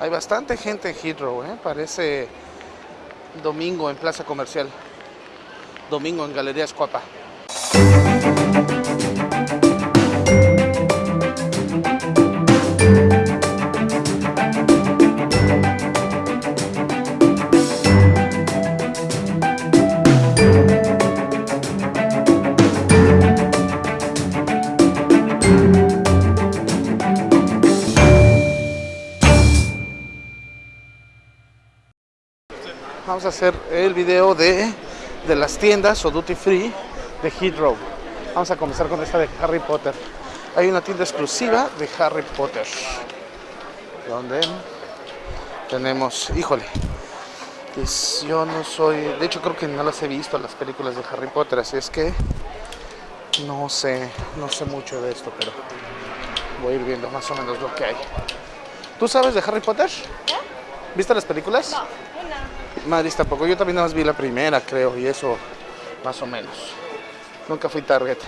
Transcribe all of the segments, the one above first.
Hay bastante gente en Heathrow, ¿eh? parece domingo en Plaza Comercial, domingo en Galerías Cuapa. Vamos a hacer el video de, de las tiendas o duty free de Heathrow. Vamos a comenzar con esta de Harry Potter. Hay una tienda exclusiva de Harry Potter. Donde tenemos, híjole, pues yo no soy, de hecho creo que no las he visto las películas de Harry Potter, así es que no sé, no sé mucho de esto, pero voy a ir viendo más o menos lo que hay. ¿Tú sabes de Harry Potter? ¿Viste las películas? No, una. Madrid tampoco, yo también más vi la primera, creo, y eso más o menos. Nunca fui Target.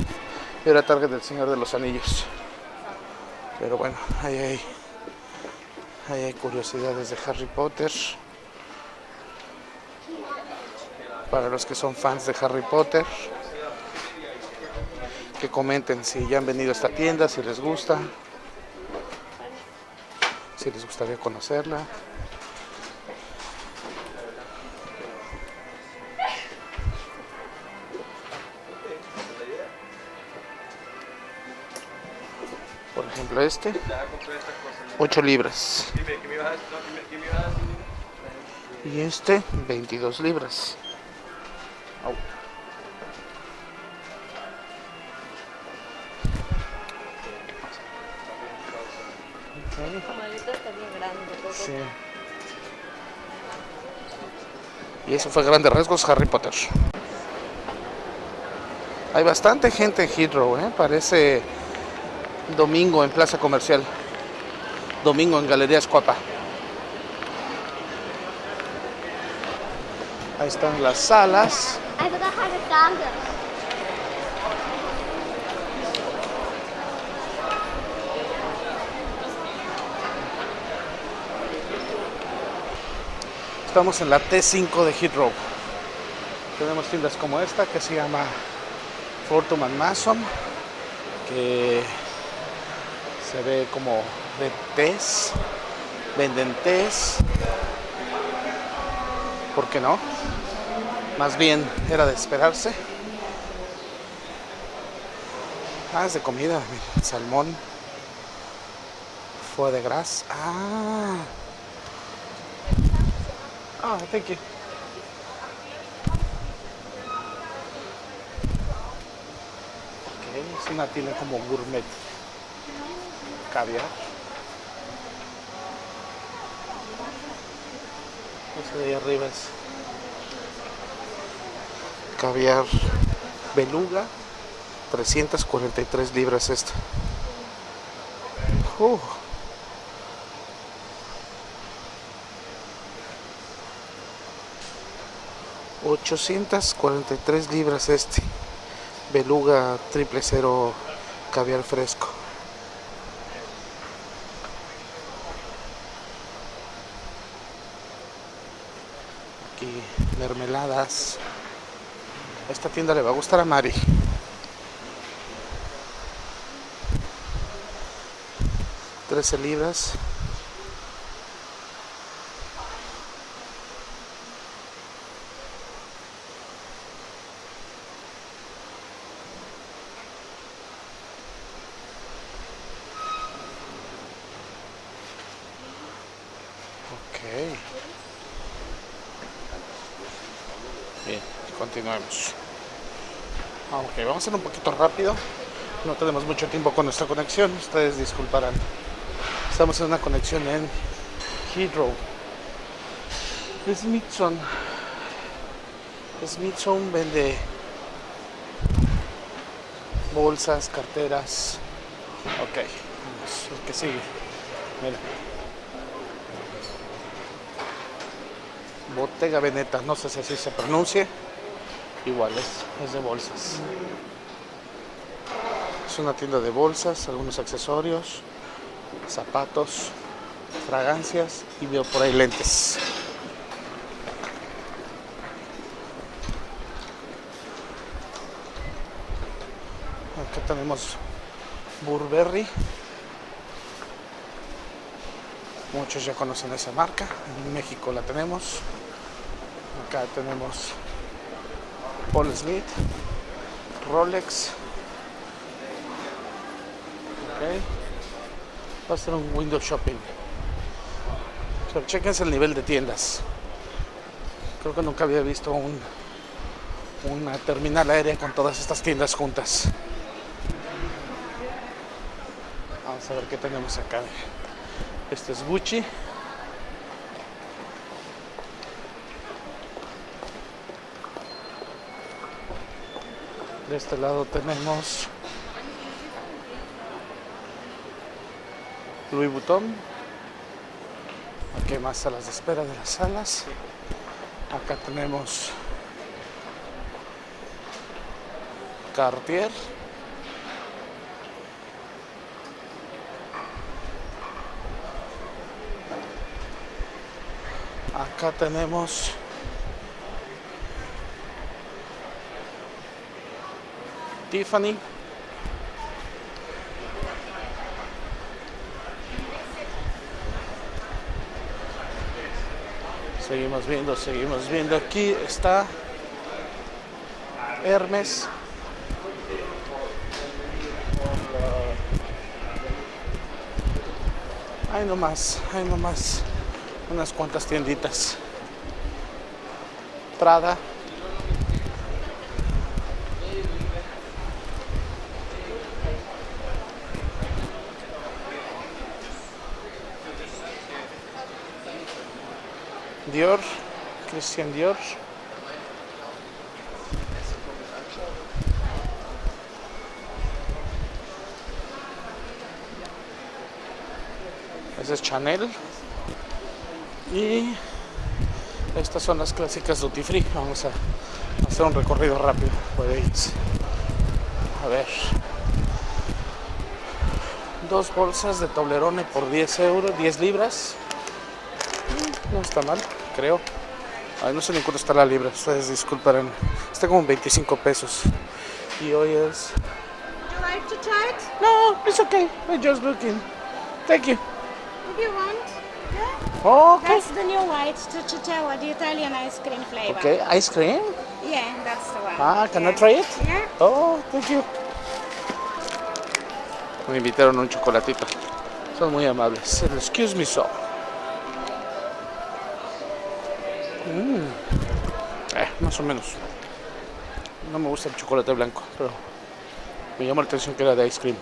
Era Target del Señor de los Anillos. Pero bueno, ahí hay, ahí hay curiosidades de Harry Potter. Para los que son fans de Harry Potter, que comenten si ya han venido a esta tienda, si les gusta, si les gustaría conocerla. Por ejemplo, este, 8 libras. Y este, 22 libras. Sí. Y eso fue Grandes Rasgos Harry Potter. Hay bastante gente en Heathrow, ¿eh? parece domingo en Plaza Comercial, domingo en Galerías Cuapa. Ahí están las salas. Estamos en la T5 de Heathrow. Tenemos tiendas como esta que se llama Fortune and Mason, que se ve como de tés, venden tés. ¿Por qué no? Más bien era de esperarse. Ah, es de comida, salmón, foie de gras. Ah, Ah, thank you. Ok, es una tienda como gourmet. Caviar. Ese de ahí arriba es caviar beluga. 343 libras esta. Uh. $843 libras este. Beluga triple cero caviar fresco. Mermeladas. Esta tienda le va a gustar a Mari. Trece libras. Ok. Bien, continuemos. Ah, Ok, vamos a ser un poquito rápido. No tenemos mucho tiempo con nuestra conexión. Ustedes disculparán. Estamos en una conexión en Heathrow. Smithson. Smithson vende bolsas, carteras. Ok, vamos, el que sigue. Mira. Bottega Veneta, no sé si así se pronuncie. Igual es, es de bolsas. Es una tienda de bolsas, algunos accesorios, zapatos. fragancias y veo por ahí lentes. Acá tenemos Burberry. Muchos ya conocen esa marca. En México la tenemos. Acá tenemos Paul Smith, Rolex. Ok. Va a ser un window shopping. Pero chequense el nivel de tiendas. Creo que nunca había visto un, una terminal aérea con todas estas tiendas juntas. Vamos a ver qué tenemos acá. Este es Gucci. De este lado tenemos Louis Vuitton. Aquí más salas de espera de las salas. Acá tenemos Cartier. Acá tenemos Tiffany. Seguimos viendo, seguimos viendo. Aquí está Hermes. Hay nomás, hay nomás unas cuantas tienditas. Prada. Ese es Chanel. Y estas son las clásicas Duty Free. Vamos a hacer un recorrido rápido por ellas. A ver. Dos bolsas de Toblerone por 10 euros, 10 libras. No está mal, creo. Ay, no sé ni cuánto está la libra. Ustedes disculparán. Está como 25 pesos. Y hoy es. Would you like to try it? No, it's okay. I'm just looking. Thank you. If you want. Yeah. Oh, okay. That's the new white Stracciatella, the Italian ice cream flavor. Okay, ice cream. Yeah, that's the one. Ah, can I try it? Yeah. Oh, thank you. Me invitaron un chocolatito. Son muy amables. Excuse me, so. Mm. Eh, más o menos. No me gusta el chocolate blanco, pero me llamó la atención que era de ice cream.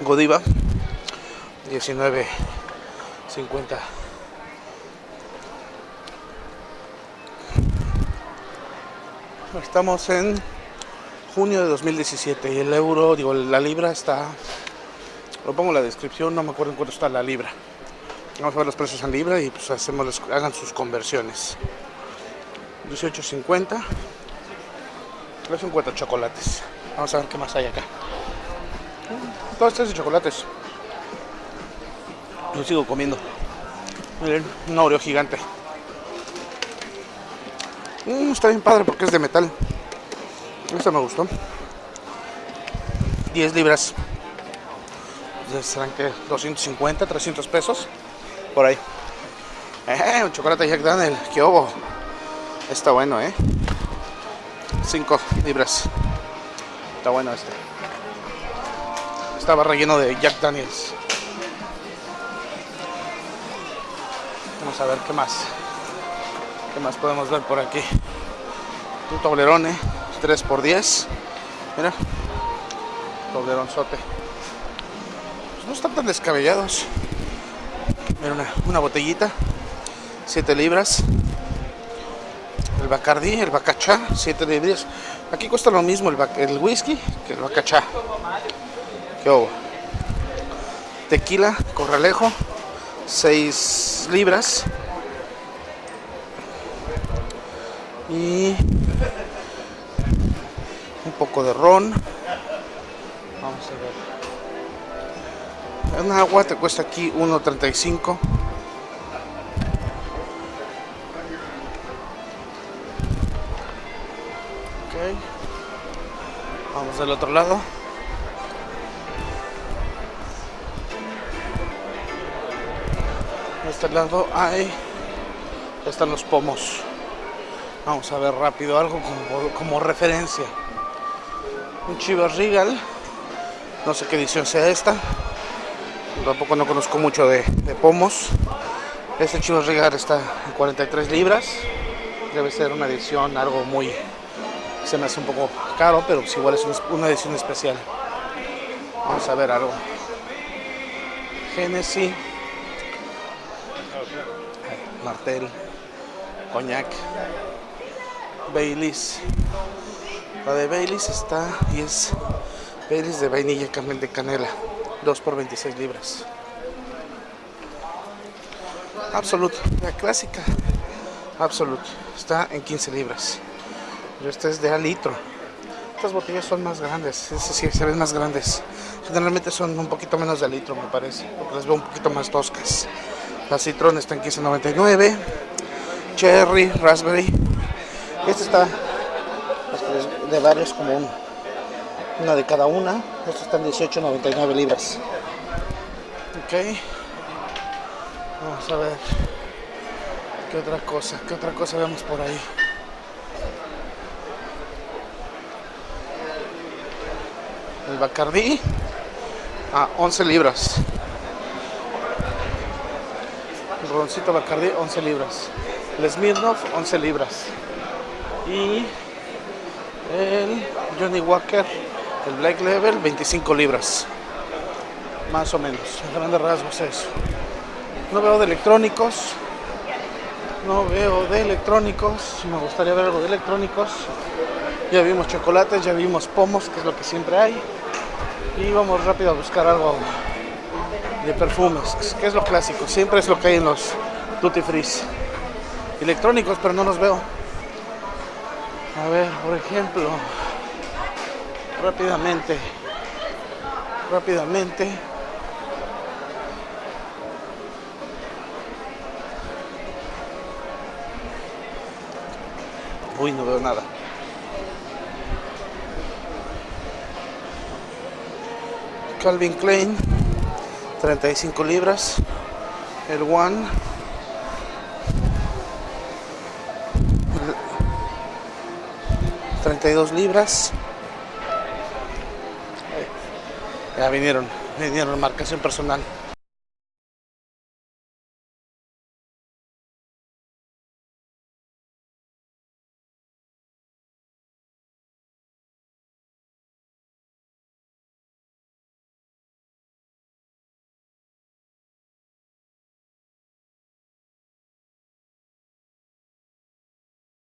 Godiva, 19.50. Estamos en junio de 2017 y el euro, digo, la libra está, lo pongo en la descripción, no me acuerdo en cuánto está la libra. Vamos a ver los precios en libra y pues hacemos, hagan sus conversiones. 18.50. Los 50 chocolates. Vamos a ver qué más hay acá. Todo esto es de chocolates. Lo sigo comiendo. Miren, un Oreo gigante. Mm, está bien padre porque es de metal. Este me gustó. 10 libras. Serán que 250, 300 pesos. Por ahí. Eh, un chocolate Jack Daniel. ¿Qué obo? Está bueno, ¿eh? 5 libras. Está bueno este. Estaba relleno de Jack Daniels. Vamos a ver qué más. ¿Qué más podemos ver por aquí? Un toblerone, 3 por 10 Mira, tobleronzote. Pues no están tan descabellados. Mira, una, una botellita, 7 libras. Bacardí, el Bacachá, 7 libras. Aquí cuesta lo mismo el, el whisky que el Bacachá. ¿Qué hubo? Tequila, Corralejo, 6 libras. Y un poco de ron. Vamos a ver. Un agua te cuesta aquí 1.35. del otro lado. De este lado hay están los pomos. Vamos a ver rápido algo como, referencia. Un Chivas Regal. No sé qué edición sea esta. Tampoco no conozco mucho de, de pomos. Este Chivas Regal está en 43 libras. Debe ser una edición algo muy... Se me hace un poco caro, pero pues igual es una- edición especial. Vamos a ver algo. Genesis. Martel. Coñac. Baileys. La de Baileys está y es Baileys de vainilla canel de canela. 2 por 26 libras. Absolute, la clásica. Absolute. Está en 15 libras. Pero esta es de a litro. Estas botellas son más grandes. Es decir, se ven más grandes. Generalmente son un poquito menos de litro, me parece. Porque las veo un poquito más toscas. La Citron está en 15.99. Cherry, Raspberry. Este está pues, de varios como un- una de cada una. Estos están 18.99 libras. Ok. Vamos a ver. ¿Qué otra cosa? ¿Qué otra cosa vemos por ahí? El Bacardí a 11 libras. El roncito Bacardí 11 libras. El Smirnoff 11 libras. Y el Johnny Walker, el Black Level 25 libras. Más o menos. En grandes rasgos eso. No veo de electrónicos. No veo de electrónicos. Me gustaría ver algo de electrónicos. Ya vimos chocolates, ya vimos pomos, que es lo que siempre hay. Y vamos rápido a buscar algo de perfumes, que es lo clásico. Siempre es lo que hay en los duty free. Electrónicos, pero no los veo. A ver, por ejemplo, rápidamente, rápidamente. Uy, no veo nada. Calvin Klein, 35 libras. El One. 32 libras. Ya vinieron, vinieron marcación personal.